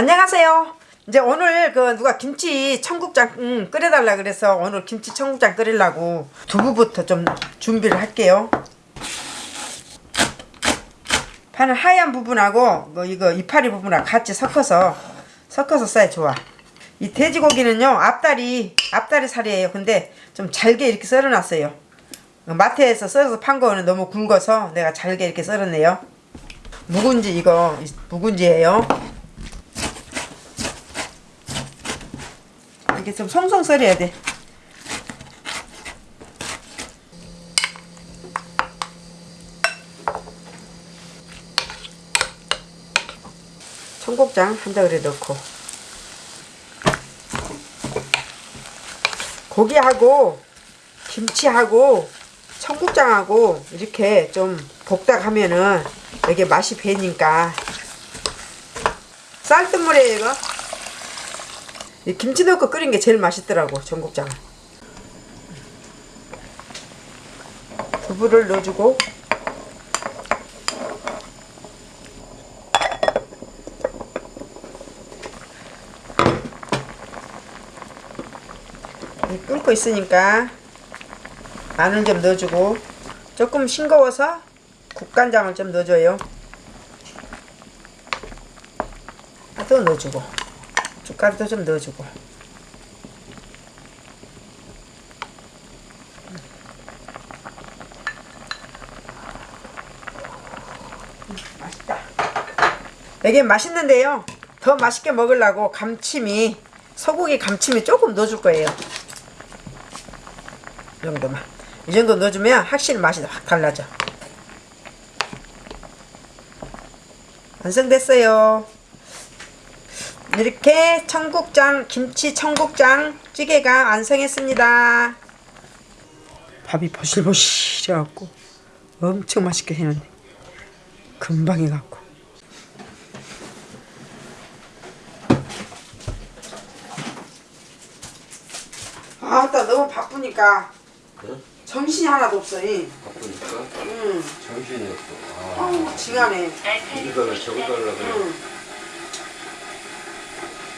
안녕하세요. 이제 오늘 그 누가 김치 청국장 음, 끓여달라 그래서 오늘 김치 청국장 끓이려고 두부부터 좀 준비를 할게요. 파는 하얀 부분하고 뭐 이거 이파리 부분하고 같이 섞어서 섞어서 싸야 좋아. 이 돼지고기는요 앞다리 앞다리 살이에요. 근데 좀 잘게 이렇게 썰어놨어요. 마트에서 썰어서 판 거는 너무 굵어서 내가 잘게 이렇게 썰었네요. 묵은지 이거 묵은지예요. 이게 좀 송송 썰어야 돼. 청국장 한 덩어리 넣고. 고기하고 김치하고 청국장하고 이렇게 좀 볶다 가면은 이게 맛이 배니까. 쌀뜨물이에요 이거? 이 김치 넣고 끓인 게 제일 맛있더라고 전국장은. 두부를 넣어주고. 이 끓고 있으니까 마늘 좀 넣어주고 조금 싱거워서 국간장을 좀 넣어줘요. 아, 또 넣어주고 숟가루도 좀 넣어주고. 음, 맛있다. 이게 맛있는데요. 더 맛있게 먹으려고 감침이 소고기 감침이 조금 넣어줄 거예요. 이 정도만. 이 정도 넣어주면 확실히 맛이 확 달라져. 완성됐어요 이렇게 청국장 김치 청국장 찌개가 완성했습니다 밥이 보실보실해갖고 엄청 맛있게 해놨네 금방 해갖고 아따 너무 바쁘니까 응? 정신이 하나도 없어 이. 바쁘니까 응. 정신이 없어. 아, 어우 징하네 이거를 적어달라 그래. 응.